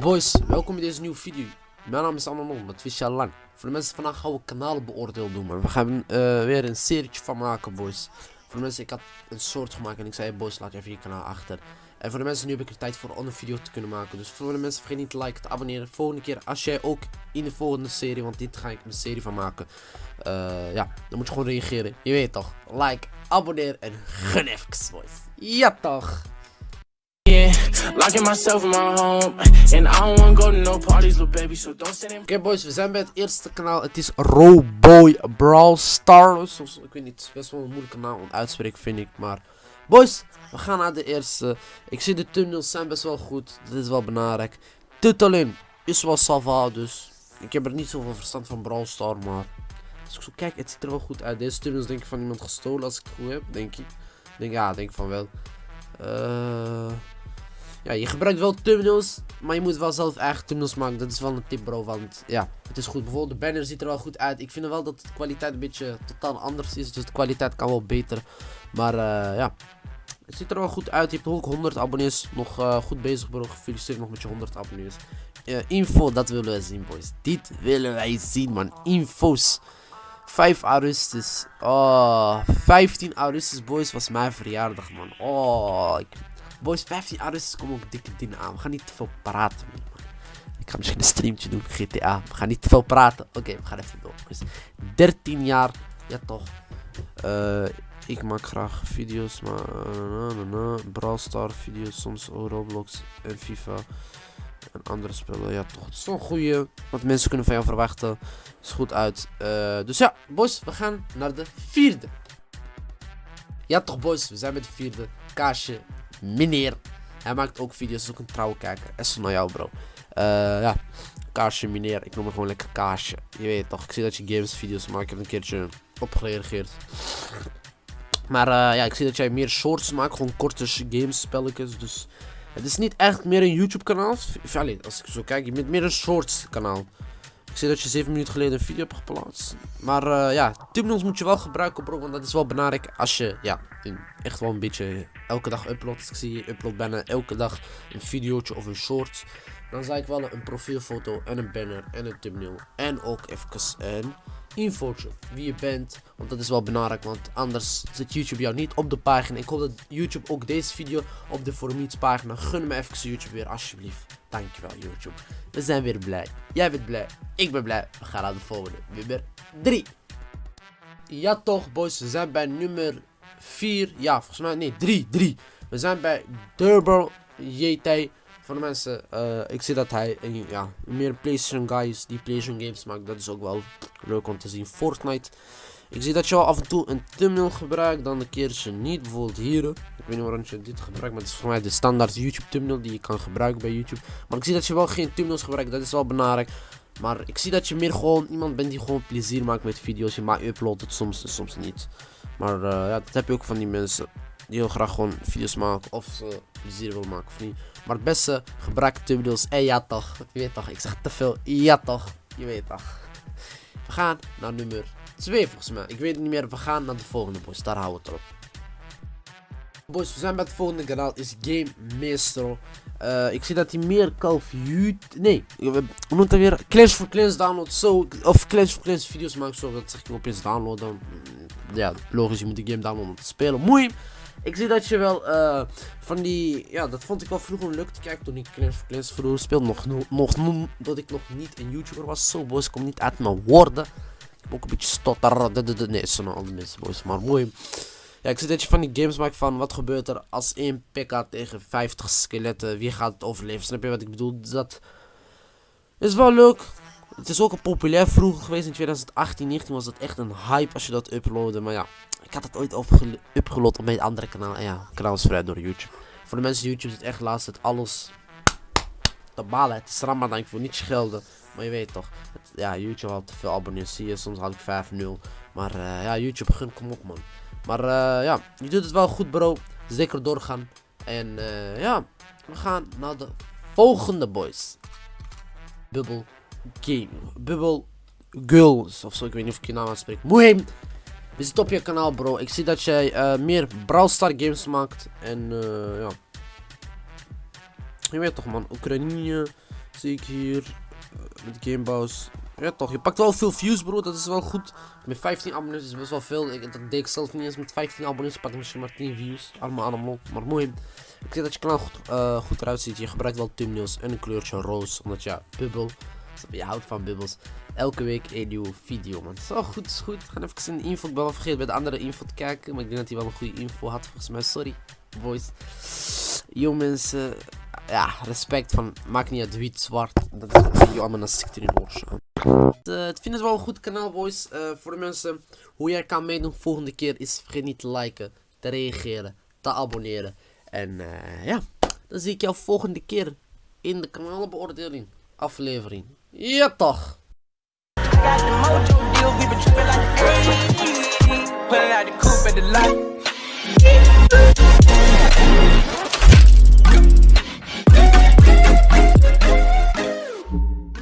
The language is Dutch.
boys, welkom in deze nieuwe video. Mijn naam is Anon, dat wist je lang. Voor de mensen vandaag gaan we kanaalbeoordeel doen, maar we gaan eh, weer een serietje van maken, boys. Voor de mensen, ik had een soort gemaakt en ik zei, boys, laat even je kanaal achter. En voor de mensen, nu heb ik er tijd voor om een video te kunnen maken. Dus voor de mensen, vergeet niet te liken, te abonneren. Volgende keer, als jij ook in de volgende serie, want dit ga ik een serie van maken. eh, ja, dan moet je gewoon reageren. Je weet toch, like, abonneer en even, boys. Ja toch. Locking myself in my home, and I don't wanna go to no parties, little baby. So don't send him. Oké boys, we zijn bij het eerste kanaal. Het is Roboy Brawl Stars. Of, ik weet niet, het is best wel een moeilijke naam om uit te vind ik. Maar boys, we gaan naar de eerste. Ik zie de thumbnails zijn best wel goed. Dat is wel belangrijk. Titelin is wel sava, dus ik heb er niet zoveel verstand van Brawl Star. Maar als ik zo kijk, het ziet er wel goed uit. Deze thumbnails denk ik van iemand gestolen als ik het goed heb, denk ik. Denk, ja, denk van wel. Eh... Ja, je gebruikt wel thumbnails, maar je moet wel zelf eigen thumbnails maken. Dat is wel een tip bro, want ja, het is goed. Bijvoorbeeld de banner ziet er wel goed uit. Ik vind wel dat de kwaliteit een beetje totaal anders is, dus de kwaliteit kan wel beter. Maar eh, ja, het ziet er wel goed uit. Je hebt ook 100 abonnees. Nog eh, goed bezig bro, gefeliciteerd nog met je 100 abonnees. Eh, info, dat willen wij zien boys. Dit willen wij zien man, info's. 5 augustus. Oh, 15 augustus boys was mijn verjaardag man. Oh, ik Boys, 15 augustus komen ook dikke dingen aan. We gaan niet te veel praten. Ik ga misschien een streamtje doen, GTA. We gaan niet te veel praten. Oké, we gaan even door. boys. 13 jaar, ja toch. Eh, ik maak graag video's, maar. Brawl Star video's, soms Roblox en FIFA en andere spellen. Ja toch, het is wel een goede, wat mensen kunnen van jou verwachten. Is goed uit. Eh, dus ja, boys, we gaan naar de vierde. Ja toch boys, we zijn met de vierde. Kaasje meneer. Hij maakt ook video's, is ook een trouwe kijker. is naar jou, bro. Uh, ja, Kaasje, meneer. Ik noem hem gewoon lekker Kaasje. Je weet toch, ik zie dat je games video's maakt. Ik heb een keertje op gereageerd. Maar uh, ja, ik zie dat jij meer shorts maakt. Gewoon korte games, spelletjes. Dus het is niet echt meer een YouTube kanaal. Allee, als ik zo kijk, je bent meer een shorts kanaal. Zie dat je 7 minuten geleden een video hebt geplaatst. Maar uh, ja, thumbnails moet je wel gebruiken bro. Want dat is wel belangrijk als je ja, echt wel een beetje elke dag uploadt. Ik zie je upload bijna elke dag een videootje of een short. Dan zou ik wel een profielfoto en een banner en een thumbnail. En ook even een infootje. Wie je bent. Want dat is wel belangrijk. Want anders zit YouTube jou niet op de pagina. Ik hoop dat YouTube ook deze video op de For pagina. Gun me even YouTube weer alsjeblieft. Dankjewel YouTube. We zijn weer blij. Jij bent blij. Ik ben blij. We gaan naar de volgende. Nummer 3. Ja toch boys. We zijn bij nummer 4. Ja volgens mij. Nee 3. 3. We zijn bij Durbo JT. Voor de mensen. Uh, ik zie dat hij ja, meer PlayStation guy is. Die PlayStation games maakt. Dat is ook wel leuk om te zien. Fortnite. Ik zie dat je wel af en toe een thumbnail gebruikt, dan een keertje niet. Bijvoorbeeld hier. Ik weet niet waarom je dit gebruikt, maar het is voor mij de standaard YouTube thumbnail die je kan gebruiken bij YouTube. Maar ik zie dat je wel geen thumbnails gebruikt, dat is wel belangrijk. Maar ik zie dat je meer gewoon iemand bent die gewoon plezier maakt met video's. Je maakt uploadt het soms en soms niet. Maar uh, ja, dat heb je ook van die mensen die heel graag gewoon video's maken of ze plezier wil maken of niet. Maar het beste gebruik thumbnails. En ja toch, je weet toch, ik zeg te veel. Ja toch, je weet toch. We gaan naar nummer Twee volgens mij. Ik weet niet meer. We gaan naar de volgende boys. Daar houden we het op. Boys, we zijn bij het volgende kanaal. Is Game Maestro. Uh, ik zie dat hij meer Call of. Nee, noemt hij weer? Clash for Clans download. Of Clash for Clans video's maakt. Zo, dat zeg ik opeens downloaden. Mm, ja, logisch. Je moet die game downloaden om te spelen. Mooi. Ik zie dat je wel uh, van die... Ja, dat vond ik wel vroeger leuk te kijken toen ik Clash for Clans vroeger speelde. Nog, nog, nog, dat ik nog niet een YouTuber was. Zo, boys, kom niet uit mijn woorden ook een beetje stotter. Nee, zo nou alle mensen, boys. Maar mooi. Ja, ik zie dat je van die games maakt van wat gebeurt er als één pekka tegen 50 skeletten. Wie gaat het overleven? Snap je wat ik bedoel? Dat is wel leuk. Het is ook een populair vroeger geweest. In 2018, 19 was dat echt een hype als je dat uploadde. Maar ja, ik had het ooit upgeload op mijn andere kanaal. En ja, kanaal is vrij door YouTube. Voor de mensen die YouTube zit echt laatst het alles te balen. Het is Ramadan, ik wil niet schelden. Maar je weet toch, ja, YouTube had te veel abonnees. Zie je, soms had ik 5-0. Maar uh, ja, YouTube, gun, kom op man. Maar uh, ja, je doet het wel goed bro. Zeker doorgaan. En uh, ja, we gaan naar de volgende boys. Bubble Game. Bubble Girls. Of zo, ik weet niet of ik je naam aanspreek. Moeim. We zitten op je kanaal bro. Ik zie dat jij meer Brawl Star games maakt. En ja. Je weet toch man, Oekraïne Zie ik hier. eh, met Gamebows. Ja toch, je pakt wel veel views bro, dat is wel goed. Met 15 abonnees is best wel veel. Ik, dat deed ik zelf niet eens met 15 abonnees. Pak misschien maar 10 views. Allemaal allemaal. Maar mooi. Ik zie dat je kanaal goed, eh, goed eruit ziet. Je gebruikt wel thumbnails en een kleurtje roos. Omdat ja, bubbel. Je houdt van bubbels. Elke week een nieuwe video man. Zo goed, is goed. Gaan even de info. Ik ben wel vergeten bij de andere info te kijken. Maar ik denk dat hij wel een goede info had volgens mij. Sorry, boys. Yo mensen. Ja, respect van. Maakt niet uit wit, zwart. Dat is een video allemaal een je oors. Uh, het vind het wel een goed kanaal boys. Eh, voor de mensen hoe jij kan meedoen volgende keer is vergeet niet te liken, te reageren, te abonneren. En eh, ja, dan zie ik jou volgende keer in de kanaalbeoordeling aflevering. Ja toch!